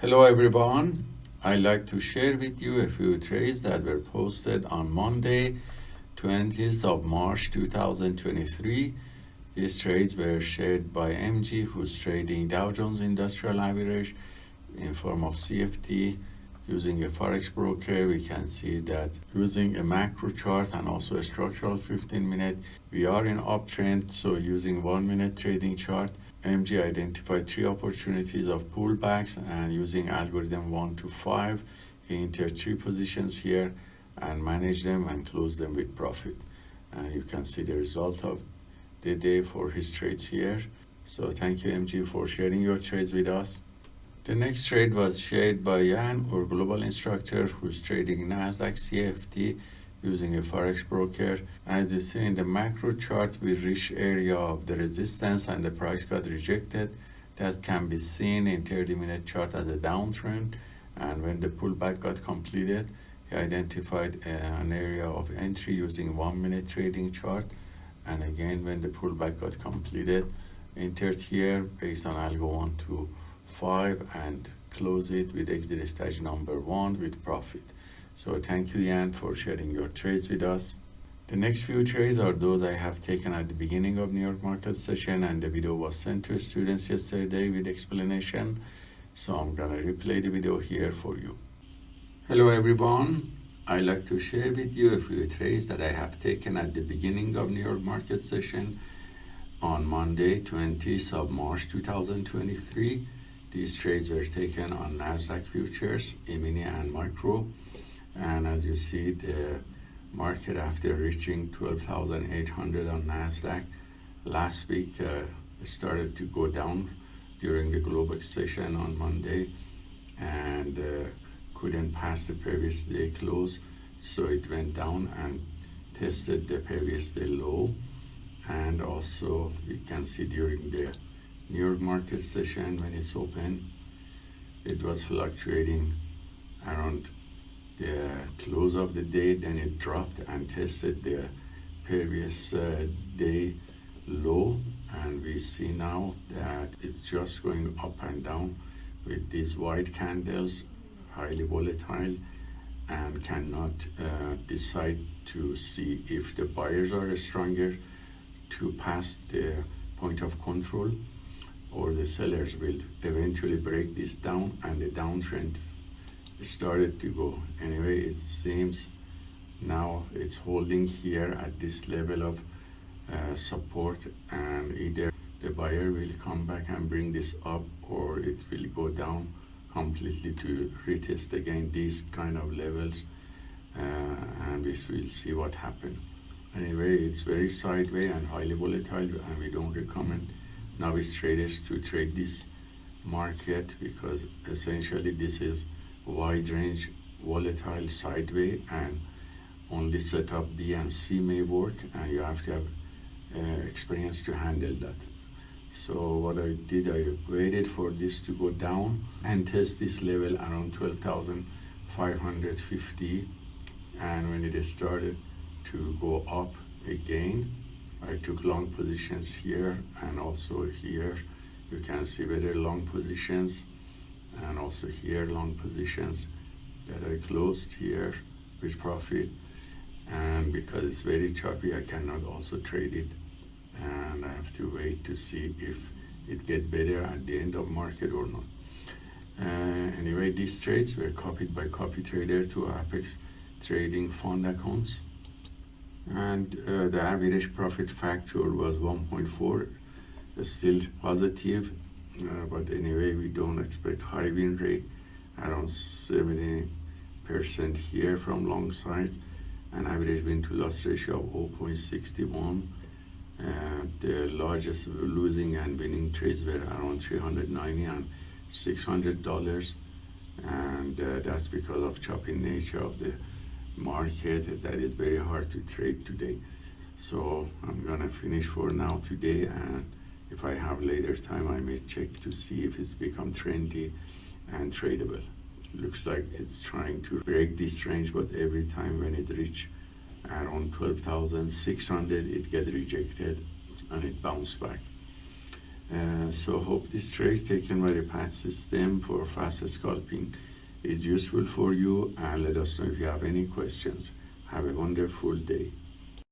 Hello everyone. I'd like to share with you a few trades that were posted on Monday, 20th of March 2023. These trades were shared by MG who's trading Dow Jones Industrial Average in form of CFD. using a forex broker we can see that using a macro chart and also a structural 15 minute we are in uptrend so using one minute trading chart mg identified three opportunities of pullbacks and using algorithm 1 to 5 he entered three positions here and managed them and closed them with profit. And you can see the result of the day for his trades here. So thank you mg for sharing your trades with us. The next trade was shared by Jan, our global instructor, who's trading Nasdaq CFD using a forex broker. As you see in the macro chart, we reached area of the resistance and the price got rejected. That can be seen in 30 minute chart as a downtrend. And when the pullback got completed, he identified uh, an area of entry using one minute trading chart. And again, when the pullback got completed, entered here based on algo 1 to 5 and close it with exit stage number 1 with profit. So thank you Jan for sharing your trades with us. The next few trades are those I have taken at the beginning of New York market session and the video was sent to students yesterday with explanation. So I'm gonna replay the video here for you. Hello everyone. I'd like to share with you a few trades that I have taken at the beginning of New York market session on Monday 20th of March 2023 these trades were taken on Nasdaq futures, E-mini and micro. And as you see, the market after reaching 12,800 on Nasdaq last week uh, started to go down during the Globex session on Monday and uh, couldn't pass the previous day close. So it went down and tested the previous day low. And also you can see during the New York market session when it's open it was fluctuating around the close of the day then it dropped and tested the previous uh, day low. And we see now that it's just going up and down with these white candles highly volatile and cannot uh, decide to see if the buyers are stronger to pass the point of control or the sellers will eventually break this down and the downtrend started to go. Anyway it seems now it's holding here at this level of uh, support and either the buyer will come back and bring this up or it will go down completely to retest again these kind of levels uh, and we will see what happens anyway it's very sideways and highly volatile and we don't recommend novice traders to trade this market because essentially this is wide range volatile sideways and only setup B and C may work and you have to have uh, experience to handle that. So what I did, I waited for this to go down and test this level around 12,550 and when it started to go up again I took long positions here and also here. You can see very long positions and also here long positions that I closed here with profit. And because it's very choppy I cannot also trade it. And I have to wait to see if it get better at the end of market or not. Uh, anyway, these trades were copied by copy trader to Apex trading fund accounts and uh, the average profit factor was 1.4 still positive uh, but anyway we don't expect high win rate around 70 percent here from long sides and average win to loss ratio of 0.61 uh, the largest losing and winning trades were around 390 and 600 dollars and uh, that's because of choppy nature of the market that is very hard to trade today. So I'm gonna finish for now today and if I have later time I may check to see if it's become trendy and tradable. Looks like it's trying to break this range but every time when it reach around 12,600 it get rejected and it bounce back. Uh, so hope this trade taken by the PAT system for fast scalping is useful for you and let us know if you have any questions. Have a wonderful day.